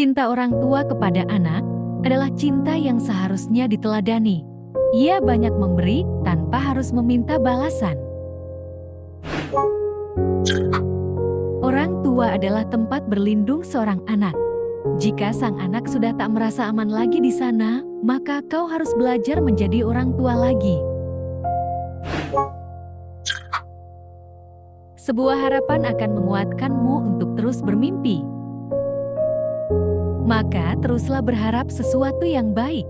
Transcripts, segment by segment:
Cinta orang tua kepada anak adalah cinta yang seharusnya diteladani. Ia banyak memberi tanpa harus meminta balasan. Orang tua adalah tempat berlindung seorang anak. Jika sang anak sudah tak merasa aman lagi di sana, maka kau harus belajar menjadi orang tua lagi. Sebuah harapan akan menguatkanmu untuk terus bermimpi maka teruslah berharap sesuatu yang baik.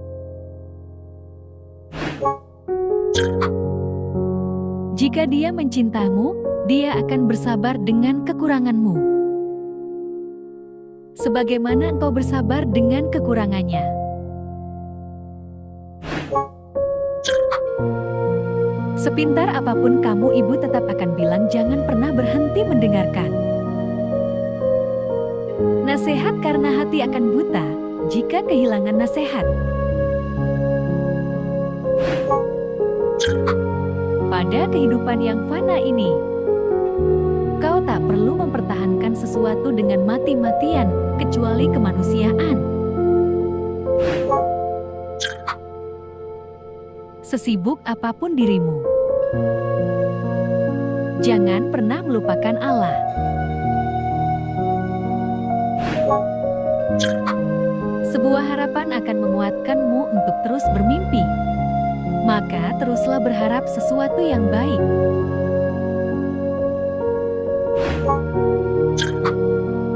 Jika dia mencintamu, dia akan bersabar dengan kekuranganmu. Sebagaimana engkau bersabar dengan kekurangannya. Sepintar apa pun kamu ibu tetap akan bilang jangan pernah berhenti mendengarkan. Nasihat karena hati akan buta jika kehilangan nasihat. Pada kehidupan yang fana ini, kau tak perlu mempertahankan sesuatu dengan mati-matian kecuali kemanusiaan. Sesibuk apa pun dirimu, jangan pernah melupakan Allah. Sebuah harapan akan menguatkanmu untuk terus bermimpi. Maka teruslah berharap sesuatu yang baik.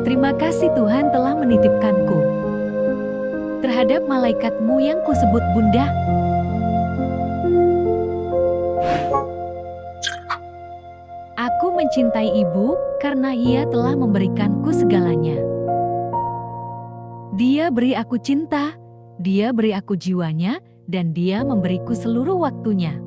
Terima kasih Tuhan telah menitipkanku terhadap malaikatmu yang kusebut bunda. Aku mencintai ibu karena ia telah memberikanku segalanya. Dia beri aku cinta, dia beri aku jiwanya, dan dia memberiku seluruh waktunya.